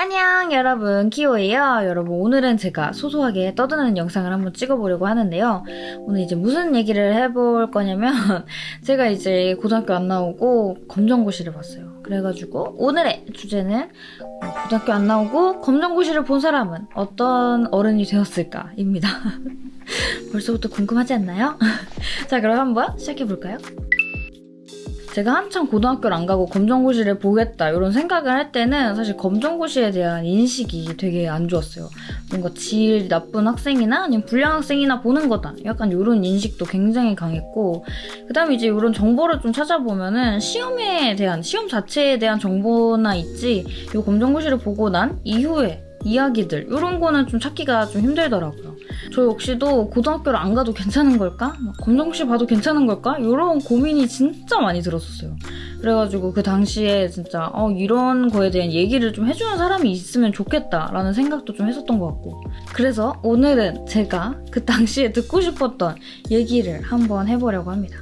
안녕 여러분. 키오예요. 여러분 오늘은 제가 소소하게 떠드는 영상을 한번 찍어보려고 하는데요. 오늘 이제 무슨 얘기를 해볼 거냐면 제가 이제 고등학교 안 나오고 검정고시를 봤어요. 그래가지고 오늘의 주제는 고등학교 안 나오고 검정고시를 본 사람은 어떤 어른이 되었을까 입니다. 벌써부터 궁금하지 않나요? 자 그럼 한번 시작해볼까요? 제가 한창 고등학교를 안 가고 검정고시를 보겠다 이런 생각을 할 때는 사실 검정고시에 대한 인식이 되게 안 좋았어요. 뭔가 질 나쁜 학생이나 아니면 불량 학생이나 보는 거다. 약간 이런 인식도 굉장히 강했고 그 다음에 이제 이런 정보를 좀 찾아보면은 시험에 대한 시험 자체에 대한 정보나 있지 이 검정고시를 보고 난 이후에 이야기들 이런 거는 좀 찾기가 좀 힘들더라고요. 저 역시도 고등학교를 안 가도 괜찮은 걸까? 검정고시 봐도 괜찮은 걸까? 이런 고민이 진짜 많이 들었었어요. 그래가지고 그 당시에 진짜 어, 이런 거에 대한 얘기를 좀 해주는 사람이 있으면 좋겠다라는 생각도 좀 했었던 것 같고 그래서 오늘은 제가 그 당시에 듣고 싶었던 얘기를 한번 해보려고 합니다.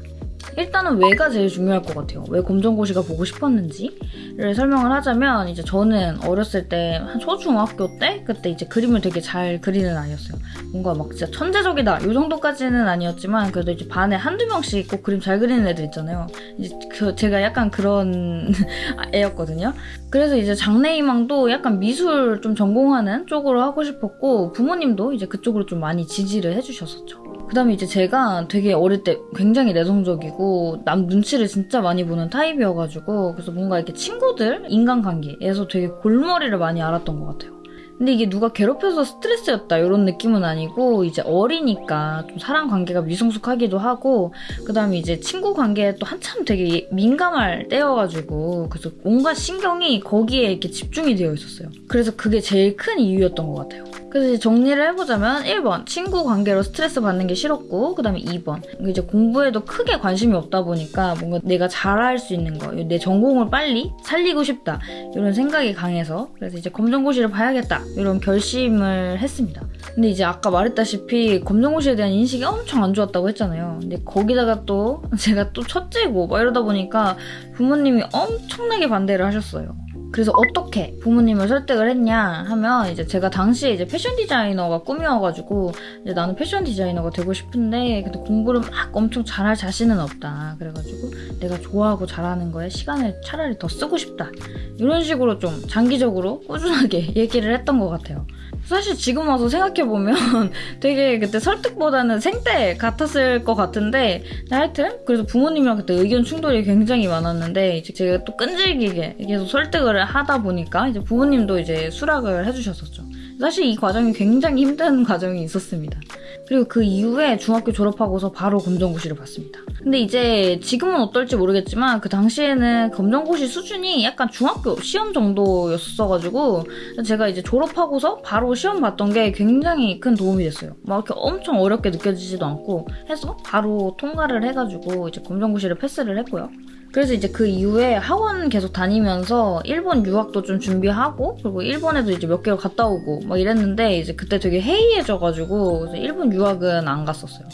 일단은 왜가 제일 중요할 것 같아요. 왜 검정고시가 보고 싶었는지를 설명을 하자면 이제 저는 어렸을 때 한 초중학교 때 그때 이제 그림을 되게 잘 그리는 아이였어요. 뭔가 막 진짜 천재적이다 이 정도까지는 아니었지만 그래도 이제 반에 한두 명씩 꼭 그림 잘 그리는 애들 있잖아요. 이제 그 제가 약간 그런 애였거든요. 그래서 이제 장래희망도 약간 미술 좀 전공하는 쪽으로 하고 싶었고 부모님도 이제 그쪽으로 좀 많이 지지를 해주셨었죠. 그 다음에 이제 제가 되게 어릴 때 굉장히 내성적이고 남 눈치를 진짜 많이 보는 타입이어가지고 그래서 뭔가 이렇게 친구들 인간관계에서 되게 골머리를 많이 알았던 것 같아요. 근데 이게 누가 괴롭혀서 스트레스였다 이런 느낌은 아니고 이제 어리니까 좀 사람 관계가 미성숙하기도 하고 그 다음에 이제 친구 관계에 또 한참 되게 민감할 때여가지고 그래서 온갖 신경이 거기에 이렇게 집중이 되어 있었어요. 그래서 그게 제일 큰 이유였던 것 같아요. 그래서 이제 정리를 해보자면 1번 친구 관계로 스트레스 받는 게 싫었고 그 다음에 2번 이제 공부에도 크게 관심이 없다 보니까 뭔가 내가 잘할 수 있는 거 내 전공을 빨리 살리고 싶다 이런 생각이 강해서 그래서 이제 검정고시를 봐야겠다 이런 결심을 했습니다. 근데 이제 아까 말했다시피 검정고시에 대한 인식이 엄청 안 좋았다고 했잖아요. 근데 거기다가 또 제가 또 첫째고 막 이러다 보니까 부모님이 엄청나게 반대를 하셨어요. 그래서 어떻게 부모님을 설득을 했냐 하면 이제 제가 당시에 이제 패션 디자이너가 꿈이어가지고 이제 나는 패션 디자이너가 되고 싶은데 근데 공부를 막 엄청 잘할 자신은 없다. 그래가지고 내가 좋아하고 잘하는 거에 시간을 차라리 더 쓰고 싶다. 이런 식으로 좀 장기적으로 꾸준하게 얘기를 했던 것 같아요 사실 지금 와서 생각해보면 되게 그때 설득보다는 생떼 같았을 것 같은데 하여튼 그래서 부모님이랑 그때 의견 충돌이 굉장히 많았는데 이제 제가 또 끈질기게 계속 설득을 하다 보니까 이제 부모님도 이제 수락을 해주셨었죠. 사실 이 과정이 굉장히 힘든 과정이 있었습니다. 그리고 그 이후에 중학교 졸업하고서 바로 검정고시를 봤습니다. 근데 이제 지금은 어떨지 모르겠지만 그 당시에는 검정고시 수준이 약간 중학교 시험 정도였어가지고 제가 이제 졸업하고서 바로 시험 봤던 게 굉장히 큰 도움이 됐어요. 막 이렇게 엄청 어렵게 느껴지지도 않고 해서 바로 통과를 해가지고 이제 검정고시를 패스를 했고요. 그래서 이제 그 이후에 학원 계속 다니면서 일본 유학도 좀 준비하고 그리고 일본에도 이제 몇 개월 갔다 오고 막 이랬는데 이제 그때 되게 해이해져가지고 일본 유학은 안 갔었어요.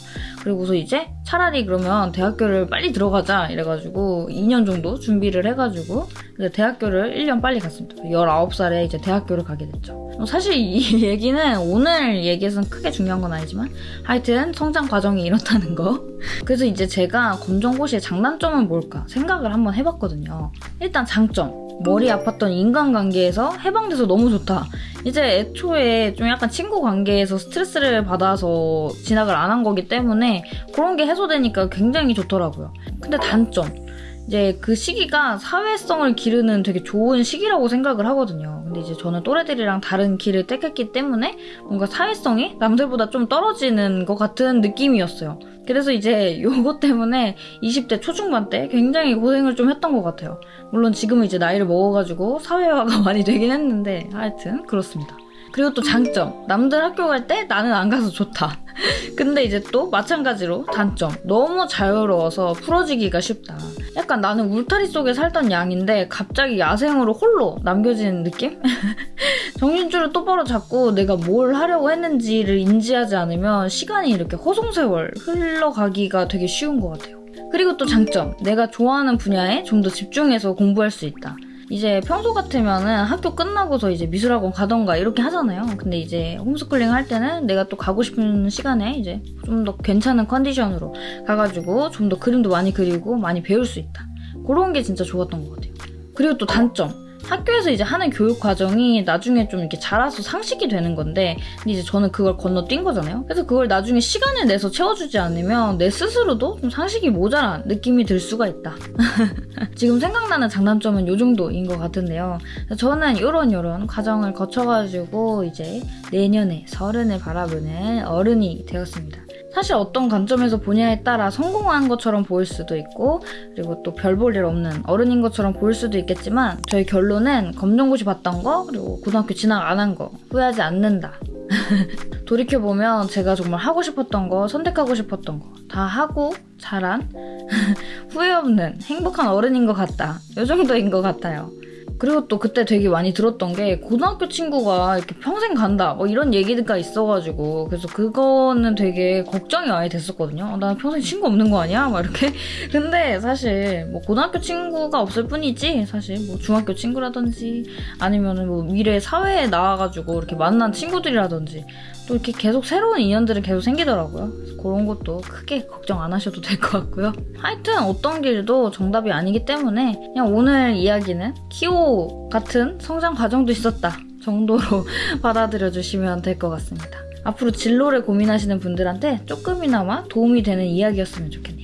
그리고서 이제 차라리 그러면 대학교를 빨리 들어가자 이래가지고 2년 정도 준비를 해가지고 대학교를 1년 빨리 갔습니다. 19살에 이제 대학교를 가게 됐죠. 사실 이 얘기는 오늘 얘기에서는 크게 중요한 건 아니지만 하여튼 성장 과정이 이렇다는 거. 그래서 이제 제가 검정고시의 장단점은 뭘까 생각을 한번 해봤거든요. 일단 장점. 머리 아팠던 인간관계에서 해방돼서 너무 좋다. 이제 애초에 좀 약간 친구 관계에서 스트레스를 받아서 진학을 안 한 거기 때문에 그런 게 해소되니까 굉장히 좋더라고요. 근데 단점. 이제 그 시기가 사회성을 기르는 되게 좋은 시기라고 생각을 하거든요. 근데 이제 저는 또래들이랑 다른 길을 택했기 때문에 뭔가 사회성이 남들보다 좀 떨어지는 것 같은 느낌이었어요. 그래서 이제 요거 때문에 20대 초중반 때 굉장히 고생을 좀 했던 것 같아요. 물론 지금은 이제 나이를 먹어가지고 사회화가 많이 되긴 했는데 하여튼 그렇습니다. 그리고 또 장점. 남들 학교 갈 때 나는 안 가서 좋다. 근데 이제 또 마찬가지로 단점. 너무 자유로워서 풀어지기가 쉽다. 약간 나는 울타리 속에 살던 양인데 갑자기 야생으로 홀로 남겨진 느낌? 정신줄을 똑바로 잡고 내가 뭘 하려고 했는지를 인지하지 않으면 시간이 이렇게 호송세월 흘러가기가 되게 쉬운 것 같아요. 그리고 또 장점. 내가 좋아하는 분야에 좀 더 집중해서 공부할 수 있다. 이제 평소 같으면은 학교 끝나고서 이제 미술학원 가던가 이렇게 하잖아요. 근데 이제 홈스쿨링 할 때는 내가 또 가고 싶은 시간에 이제 좀 더 괜찮은 컨디션으로 가가지고 좀 더 그림도 많이 그리고 많이 배울 수 있다. 그런 게 진짜 좋았던 것 같아요. 그리고 또 단점. 학교에서 이제 하는 교육 과정이 나중에 좀 이렇게 자라서 상식이 되는 건데, 근데 이제 저는 그걸 건너뛴 거잖아요. 그래서 그걸 나중에 시간을 내서 채워주지 않으면 내 스스로도 좀 상식이 모자란 느낌이 들 수가 있다. 지금 생각나는 장단점은 요 정도인 것 같은데요. 저는 요런 요런 과정을 거쳐가지고 이제 내년에 서른을 바라보는 어른이 되었습니다. 사실 어떤 관점에서 보냐에 따라 성공한 것처럼 보일 수도 있고 그리고 또 별 볼 일 없는 어른인 것처럼 보일 수도 있겠지만 저희 결론 은 검정고시 봤던 거 그리고 고등학교 진학 안 한 거 후회하지 않는다. 돌이켜보면 제가 정말 하고 싶었던 거 선택하고 싶었던 거 다 하고 자란 후회 없는 행복한 어른인 것 같다. 요 정도인 것 같아요. 그리고 또 그때 되게 많이 들었던 게 고등학교 친구가 이렇게 평생 간다 뭐 이런 얘기가 있어가지고 그래서 그거는 되게 걱정이 많이 됐었거든요. 어, 나 평생 친구 없는 거 아니야? 막 이렇게. 근데 사실 뭐 고등학교 친구가 없을 뿐이지 사실 뭐 중학교 친구라든지 아니면은 뭐 미래 사회에 나와가지고 이렇게 만난 친구들이라든지 또 이렇게 계속 새로운 인연들이 계속 생기더라고요. 그런 것도 크게 걱정 안 하셔도 될 것 같고요. 하여튼 어떤 길도 정답이 아니기 때문에 그냥 오늘 이야기는 키오 같은 성장 과정도 있었다 정도로 받아들여 주시면 될 것 같습니다. 앞으로 진로를 고민하시는 분들한테 조금이나마 도움이 되는 이야기였으면 좋겠네요.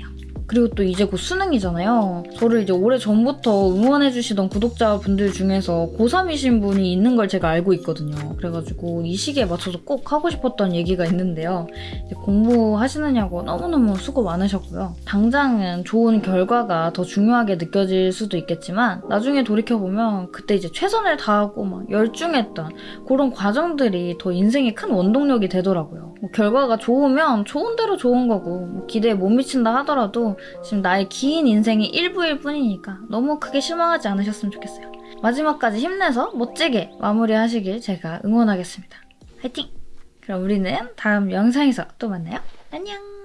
그리고 또 이제 곧 수능이잖아요. 저를 이제 오래 전부터 응원해주시던 구독자분들 중에서 고3이신 분이 있는 걸 제가 알고 있거든요. 그래가지고 이 시기에 맞춰서 꼭 하고 싶었던 얘기가 있는데요. 공부하시느냐고 너무너무 수고 많으셨고요. 당장은 좋은 결과가 더 중요하게 느껴질 수도 있겠지만 나중에 돌이켜보면 그때 이제 최선을 다하고 막 열중했던 그런 과정들이 더 인생의 큰 원동력이 되더라고요. 뭐 결과가 좋으면 좋은 대로 좋은 거고 뭐 기대에 못 미친다 하더라도 지금 나의 긴 인생의 일부일 뿐이니까 너무 크게 실망하지 않으셨으면 좋겠어요. 마지막까지 힘내서 멋지게 마무리하시길 제가 응원하겠습니다. 화이팅! 그럼 우리는 다음 영상에서 또 만나요. 안녕!